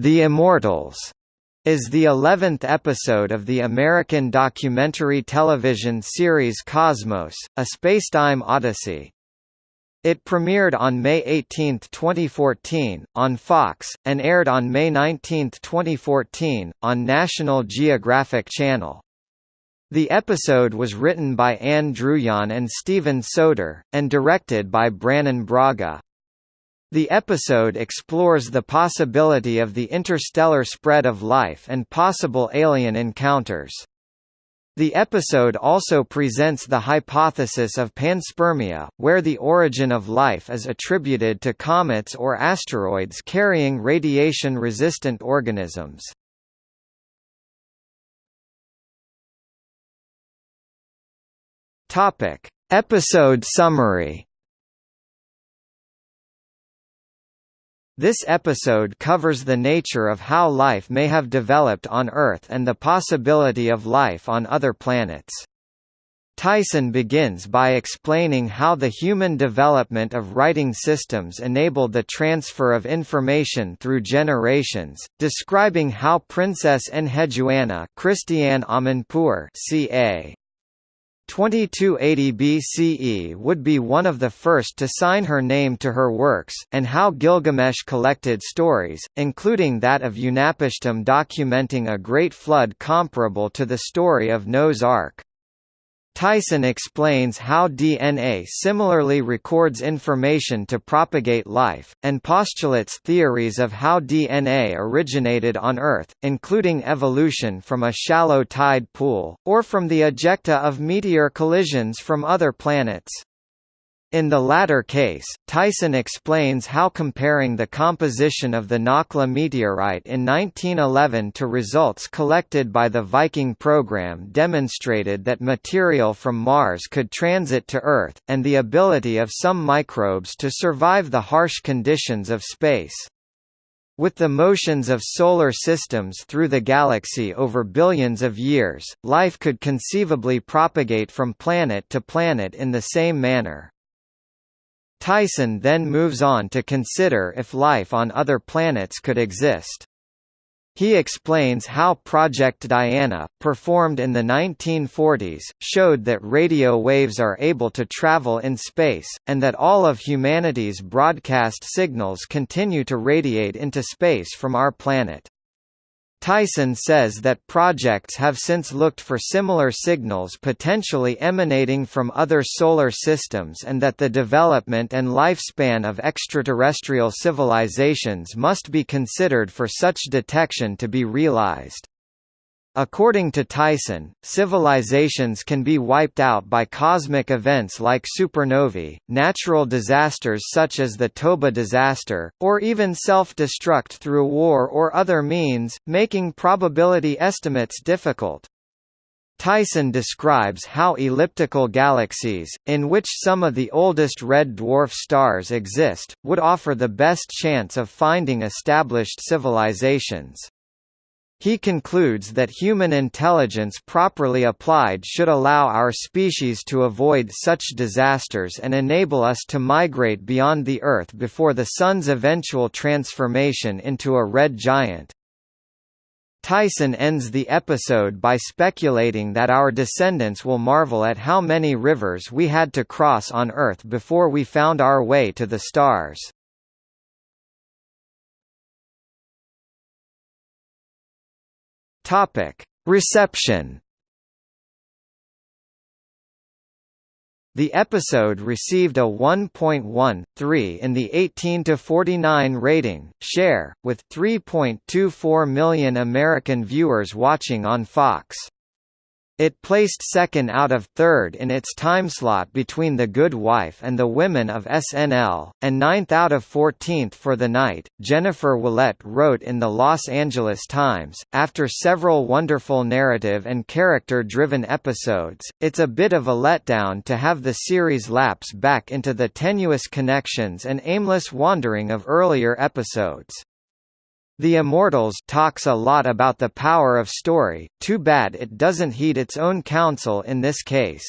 The Immortals is the 11th episode of the American documentary television series Cosmos, A Spacetime Odyssey. It premiered on May 18, 2014, on Fox, and aired on May 19, 2014, on National Geographic Channel. The episode was written by Ann Druyan and Steven Soter, and directed by Brannon Braga. The episode explores the possibility of the interstellar spread of life and possible alien encounters. The episode also presents the hypothesis of panspermia, where the origin of life is attributed to comets or asteroids carrying radiation-resistant organisms. Episode summary This episode covers the nature of how life may have developed on Earth and the possibility of life on other planets. Tyson begins by explaining how the human development of writing systems enabled the transfer of information through generations, describing how Princess Enheduanna Christiane Amanpour ca. 2280 BCE would be one of the first to sign her name to her works, and how Gilgamesh collected stories, including that of Utnapishtim documenting a great flood comparable to the story of Noah's Ark. Tyson explains how DNA similarly records information to propagate life, and postulates theories of how DNA originated on Earth, including evolution from a shallow tide pool, or from the ejecta of meteor collisions from other planets. In the latter case, Tyson explains how comparing the composition of the Nakhla meteorite in 1911 to results collected by the Viking program demonstrated that material from Mars could transit to Earth, and the ability of some microbes to survive the harsh conditions of space. With the motions of solar systems through the galaxy over billions of years, life could conceivably propagate from planet to planet in the same manner. Tyson then moves on to consider if life on other planets could exist. He explains how Project Diana, performed in the 1940s, showed that radio waves are able to travel in space, and that all of humanity's broadcast signals continue to radiate into space from our planet. Tyson says that projects have since looked for similar signals potentially emanating from other solar systems and that the development and lifespan of extraterrestrial civilizations must be considered for such detection to be realized. According to Tyson, civilizations can be wiped out by cosmic events like supernovae, natural disasters such as the Toba disaster, or even self-destruct through war or other means, making probability estimates difficult. Tyson describes how elliptical galaxies, in which some of the oldest red dwarf stars exist, would offer the best chance of finding established civilizations. He concludes that human intelligence properly applied should allow our species to avoid such disasters and enable us to migrate beyond the Earth before the Sun's eventual transformation into a red giant. Tyson ends the episode by speculating that our descendants will marvel at how many rivers we had to cross on Earth before we found our way to the stars. Topic: Reception. The episode received a 1.13 in the 18 to 49 rating share, with 3.24 million American viewers watching on Fox. It placed second out of third in its timeslot between The Good Wife and The Women of SNL, and ninth out of 14th for the night. Jennifer Willette wrote in the Los Angeles Times, after several wonderful narrative and character driven episodes, it's a bit of a letdown to have the series lapse back into the tenuous connections and aimless wandering of earlier episodes. The Immortals talks a lot about the power of story, too bad it doesn't heed its own counsel in this case.